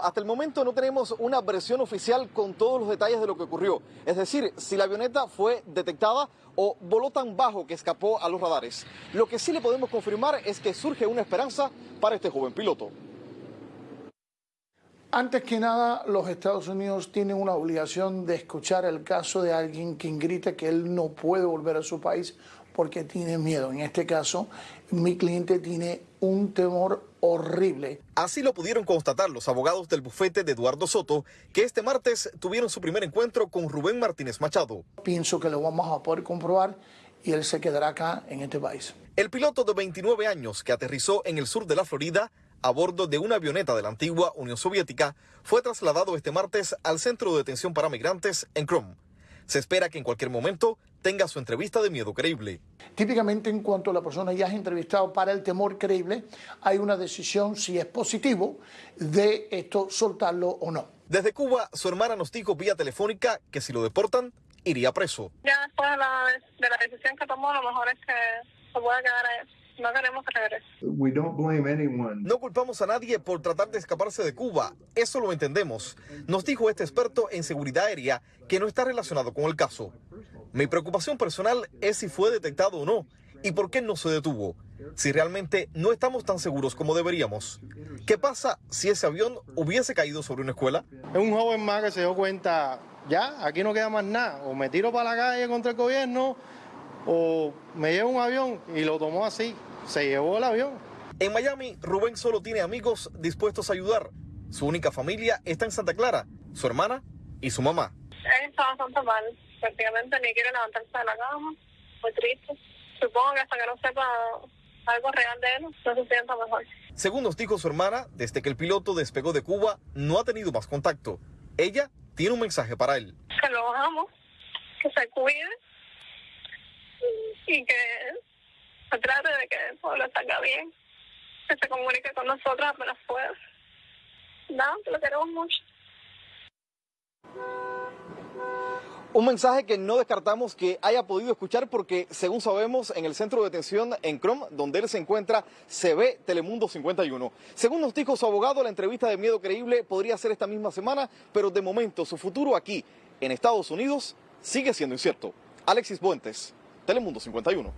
Hasta el momento no tenemos una versión oficial con todos los detalles de lo que ocurrió. Es decir, si la avioneta fue detectada o voló tan bajo que escapó a los radares. Lo que sí le podemos confirmar es que surge una esperanza para este joven piloto. Antes que nada, los Estados Unidos tienen una obligación de escuchar el caso de alguien quien grita que él no puede volver a su país porque tiene miedo. En este caso, mi cliente tiene un temor horrible. Así lo pudieron constatar los abogados del bufete de Eduardo Soto, que este martes tuvieron su primer encuentro con Rubén Martínez Machado. Pienso que lo vamos a poder comprobar y él se quedará acá en este país. El piloto de 29 años que aterrizó en el sur de la Florida a bordo de una avioneta de la antigua Unión Soviética fue trasladado este martes al centro de detención para migrantes en Chrome. Se espera que en cualquier momento tenga su entrevista de miedo creíble. Típicamente en cuanto la persona ya es entrevistado para el temor creíble, hay una decisión si es positivo de esto soltarlo o no. Desde Cuba, su hermana nos dijo vía telefónica que si lo deportan, iría preso. Ya después de la, de la decisión que tomó, lo mejor es que se pueda quedar ahí. No queremos. We don't blame anyone. No culpamos a nadie por tratar de escaparse de Cuba. Eso lo entendemos. Nos dijo este experto en seguridad aérea que no está relacionado con el caso. Mi preocupación personal es si fue detectado o no y por qué no se detuvo. Si realmente no estamos tan seguros como deberíamos. ¿Qué pasa si ese avión hubiese caído sobre una escuela? Es un joven más que se dio cuenta, ya, aquí no queda más nada. O me tiro para la calle contra el gobierno o me llevo un avión y lo tomó así se llevó el avión. En Miami, Rubén solo tiene amigos dispuestos a ayudar. Su única familia está en Santa Clara, su hermana y su mamá. Él está bastante mal, prácticamente ni quiere levantarse de la cama, muy triste. Supongo que hasta que no sepa algo real de él, no se sienta mejor. Según nos dijo su hermana, desde que el piloto despegó de Cuba, no ha tenido más contacto. Ella tiene un mensaje para él. Que lo amo, que se cuide y que se trate de que el pueblo salga bien, que se comunique con nosotros apenas pueda. Nada, no, lo queremos mucho. Un mensaje que no descartamos que haya podido escuchar porque, según sabemos, en el centro de detención en Chrome, donde él se encuentra, se ve Telemundo 51. Según nos dijo su abogado, la entrevista de miedo creíble podría ser esta misma semana, pero de momento su futuro aquí, en Estados Unidos, sigue siendo incierto. Alexis Buentes, Telemundo 51.